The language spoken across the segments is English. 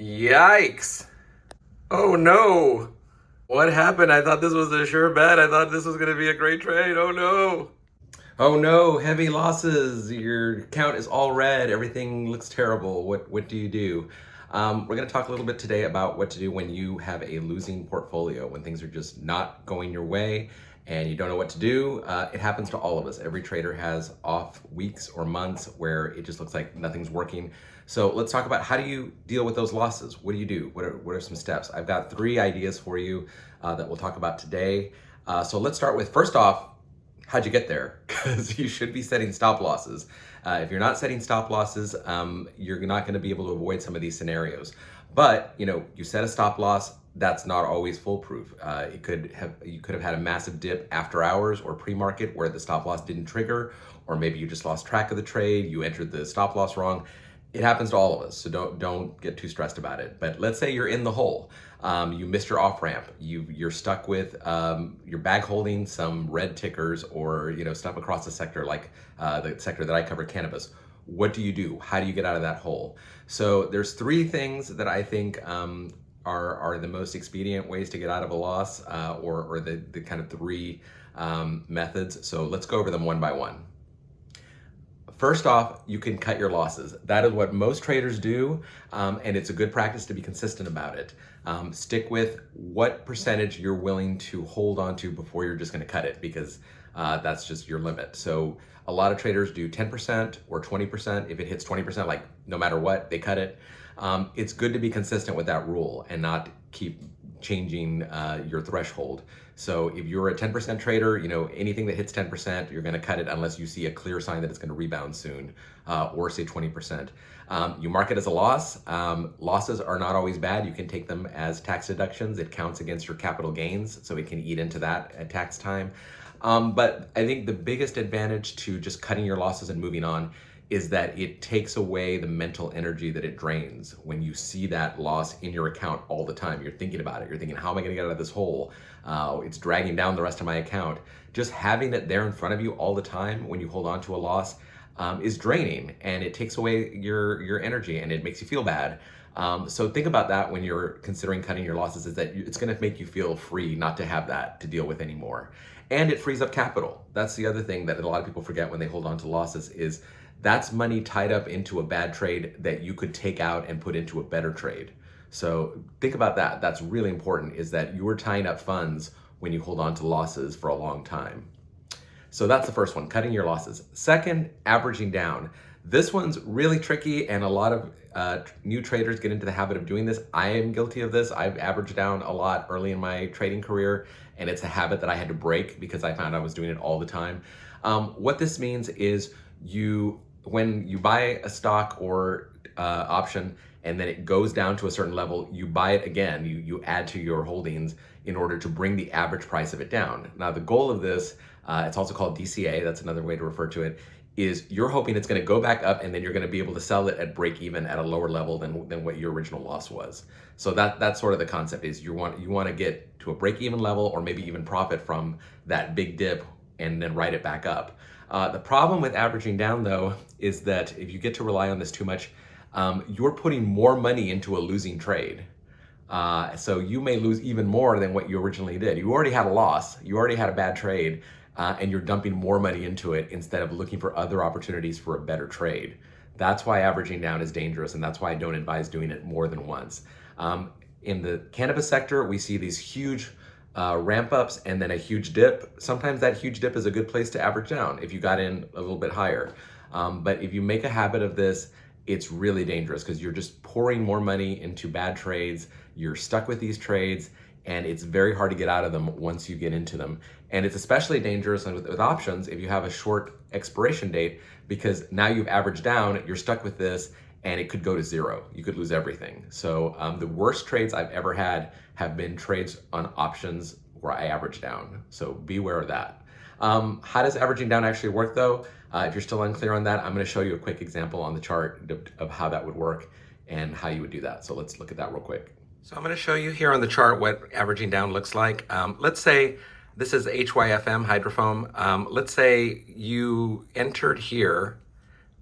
Yikes. Oh no. What happened? I thought this was a sure bet. I thought this was going to be a great trade. Oh no. Oh no, heavy losses. Your account is all red. Everything looks terrible. What what do you do? Um, we're going to talk a little bit today about what to do when you have a losing portfolio, when things are just not going your way and you don't know what to do. Uh, it happens to all of us. Every trader has off weeks or months where it just looks like nothing's working. So let's talk about how do you deal with those losses? What do you do? What are, what are some steps? I've got three ideas for you uh, that we'll talk about today. Uh, so let's start with, first off, how'd you get there? Because you should be setting stop losses. Uh, if you're not setting stop losses, um, you're not going to be able to avoid some of these scenarios. But, you know, you set a stop loss, that's not always foolproof. Uh, it could have you could have had a massive dip after hours or pre-market where the stop loss didn't trigger, or maybe you just lost track of the trade, you entered the stop loss wrong. It happens to all of us, so don't don't get too stressed about it. But let's say you're in the hole, um, you missed your off ramp, you you're stuck with um, your bag holding some red tickers or you know stuff across the sector like uh, the sector that I cover, cannabis what do you do? How do you get out of that hole? So there's three things that I think um, are, are the most expedient ways to get out of a loss uh, or, or the, the kind of three um, methods. So let's go over them one by one. First off, you can cut your losses. That is what most traders do, um, and it's a good practice to be consistent about it. Um, stick with what percentage you're willing to hold on to before you're just gonna cut it, because uh, that's just your limit. So a lot of traders do 10% or 20%. If it hits 20%, like no matter what, they cut it um, it's good to be consistent with that rule and not keep changing uh, your threshold. So if you're a 10% trader, you know, anything that hits 10%, you're gonna cut it unless you see a clear sign that it's gonna rebound soon, uh, or say 20%. Um, you mark it as a loss. Um, losses are not always bad. You can take them as tax deductions. It counts against your capital gains, so it can eat into that at tax time. Um, but I think the biggest advantage to just cutting your losses and moving on is that it takes away the mental energy that it drains when you see that loss in your account all the time. You're thinking about it. You're thinking, how am I going to get out of this hole? Uh, it's dragging down the rest of my account. Just having it there in front of you all the time when you hold on to a loss um, is draining and it takes away your, your energy and it makes you feel bad. Um, so think about that when you're considering cutting your losses is that it's going to make you feel free not to have that to deal with anymore. And it frees up capital. That's the other thing that a lot of people forget when they hold on to losses is that's money tied up into a bad trade that you could take out and put into a better trade. So think about that. That's really important is that you're tying up funds when you hold on to losses for a long time. So that's the first one, cutting your losses. Second, averaging down. This one's really tricky and a lot of uh, new traders get into the habit of doing this. I am guilty of this. I've averaged down a lot early in my trading career and it's a habit that I had to break because I found I was doing it all the time. Um, what this means is you when you buy a stock or uh, option and then it goes down to a certain level, you buy it again, you, you add to your holdings in order to bring the average price of it down. Now the goal of this, uh, it's also called DCA, that's another way to refer to it, is you're hoping it's gonna go back up and then you're gonna be able to sell it at break even at a lower level than, than what your original loss was. So that, that's sort of the concept is you want, you wanna get to a break even level or maybe even profit from that big dip and then write it back up. Uh, the problem with averaging down though is that if you get to rely on this too much, um, you're putting more money into a losing trade. Uh, so you may lose even more than what you originally did. You already had a loss, you already had a bad trade, uh, and you're dumping more money into it instead of looking for other opportunities for a better trade. That's why averaging down is dangerous, and that's why I don't advise doing it more than once. Um, in the cannabis sector, we see these huge uh, ramp ups and then a huge dip. Sometimes that huge dip is a good place to average down if you got in a little bit higher. Um, but if you make a habit of this, it's really dangerous because you're just pouring more money into bad trades. You're stuck with these trades and it's very hard to get out of them once you get into them. And it's especially dangerous with, with options if you have a short expiration date because now you've averaged down, you're stuck with this and it could go to zero. You could lose everything. So um, the worst trades I've ever had have been trades on options where I average down. So beware of that. Um, how does averaging down actually work though? Uh, if you're still unclear on that, I'm gonna show you a quick example on the chart of, how that would work and how you would do that. So let's look at that real quick. So I'm gonna show you here on the chart what averaging down looks like. Um, let's say this is HYFM, Hydrofarm. Um, let's say you entered here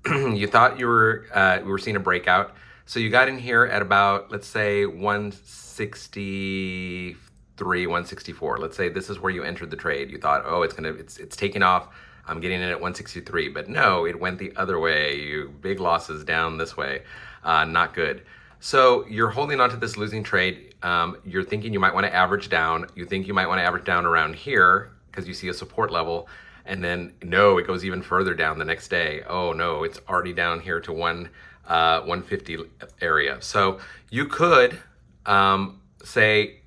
you thought you were uh, we were seeing a breakout. So you got in here at about, let's say 163, 164. Let's say this is where you entered the trade. You thought, oh, it's gonna, it's, it's taking off. I'm getting in at 163, but no, it went the other way. You big losses down this way. Uh, not good. So you're holding on to this losing trade. Um, you're thinking you might want to average down. You think you might want to average down around here because you see a support level. And then no, it goes even further down the next day. Oh no, it's already down here to one uh, 150 area. So you could um, say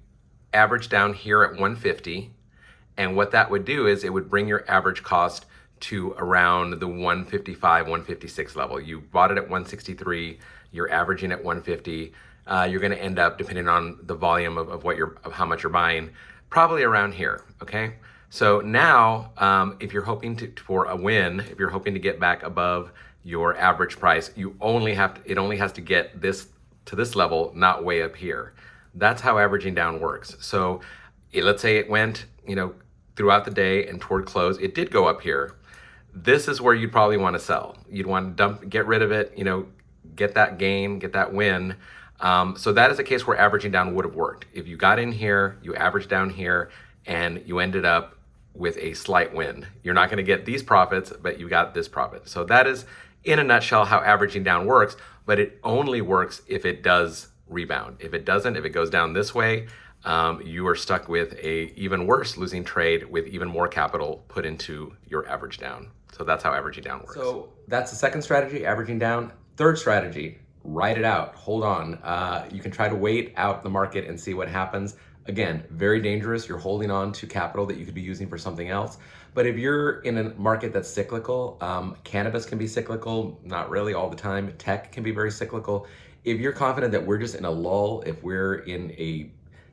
average down here at 150. And what that would do is it would bring your average cost to around the 155, 156 level. You bought it at 163, you're averaging at 150. Uh, you're gonna end up, depending on the volume of, of what you're, of how much you're buying, probably around here, okay? So now, um, if you're hoping to, for a win, if you're hoping to get back above your average price, you only have to, it only has to get this to this level, not way up here. That's how averaging down works. So it, let's say it went, you know, throughout the day and toward close, it did go up here. This is where you'd probably want to sell. You'd want to dump, get rid of it, you know, get that gain, get that win. Um, so that is a case where averaging down would have worked. If you got in here, you averaged down here, and you ended up with a slight win. You're not gonna get these profits, but you got this profit. So that is, in a nutshell, how averaging down works, but it only works if it does rebound. If it doesn't, if it goes down this way, um, you are stuck with a even worse losing trade with even more capital put into your average down. So that's how averaging down works. So that's the second strategy, averaging down. Third strategy, ride it out, hold on. Uh, you can try to wait out the market and see what happens. Again, very dangerous. You're holding on to capital that you could be using for something else. But if you're in a market that's cyclical, um, cannabis can be cyclical, not really all the time. Tech can be very cyclical. If you're confident that we're just in a lull, if we're in a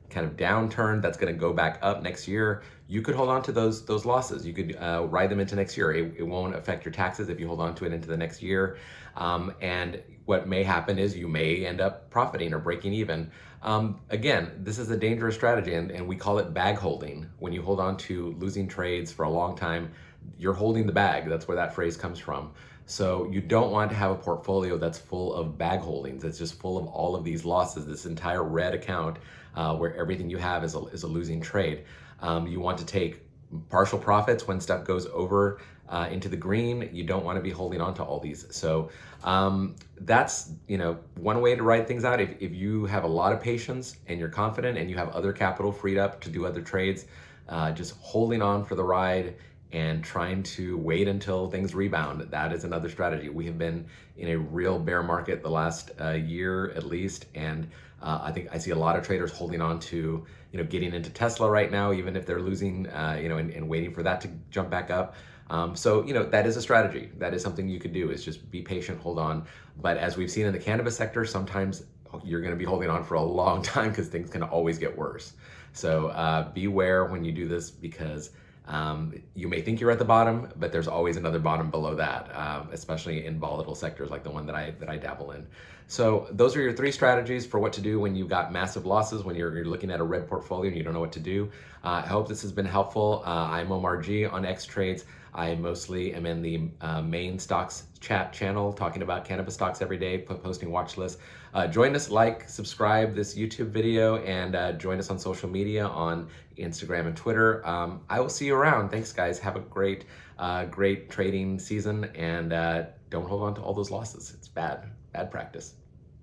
kind of downturn that's going to go back up next year, you could hold on to those those losses. You could uh, ride them into next year. It, it, won't affect your taxes if you hold on to it into the next year. Um, and what may happen is you may end up profiting or breaking even. Um, again, this is a dangerous strategy and, and we call it bag holding. When you hold on to losing trades for a long time, you're holding the bag. That's where that phrase comes from. So you don't want to have a portfolio that's full of bag holdings. That's just full of all of these losses, this entire red account uh, where everything you have is a, is a losing trade. Um, you want to take partial profits when stuff goes over uh, into the green. You don't want to be holding on to all these. So um, that's, you know, one way to write things out. If, if you have a lot of patience and you're confident and you have other capital freed up to do other trades, uh, just holding on for the ride and trying to wait until things rebound. That is another strategy. We have been in a real bear market the last uh, year at least, and uh, I think I see a lot of traders holding on to, you know, getting into Tesla right now, even if they're losing, uh, you know, and, and, waiting for that to jump back up. Um, so, you know, that is a strategy. That is something you could do is just be patient, hold on. But as we've seen in the cannabis sector, sometimes you're going to be holding on for a long time because things can always get worse. So uh, beware when you do this because um, you may think you're at the bottom, but there's always another bottom below that, um, especially in volatile sectors like the one that I that I dabble in. So those are your three strategies for what to do when you've got massive losses, when you're, you're looking at a red portfolio and you don't know what to do. Uh, I hope this has been helpful. Uh, I'm Omar G on X Trades. I mostly am in the uh, main stocks chat channel talking about cannabis stocks every day, posting watch lists. Uh, join us, like, subscribe this YouTube video, and uh, join us on social media on Instagram and Twitter. Um, I will see you around. Thanks, guys. Have a great, uh, great trading season, and uh, don't hold on to all those losses. It's bad, bad practice.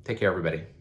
Take care, everybody.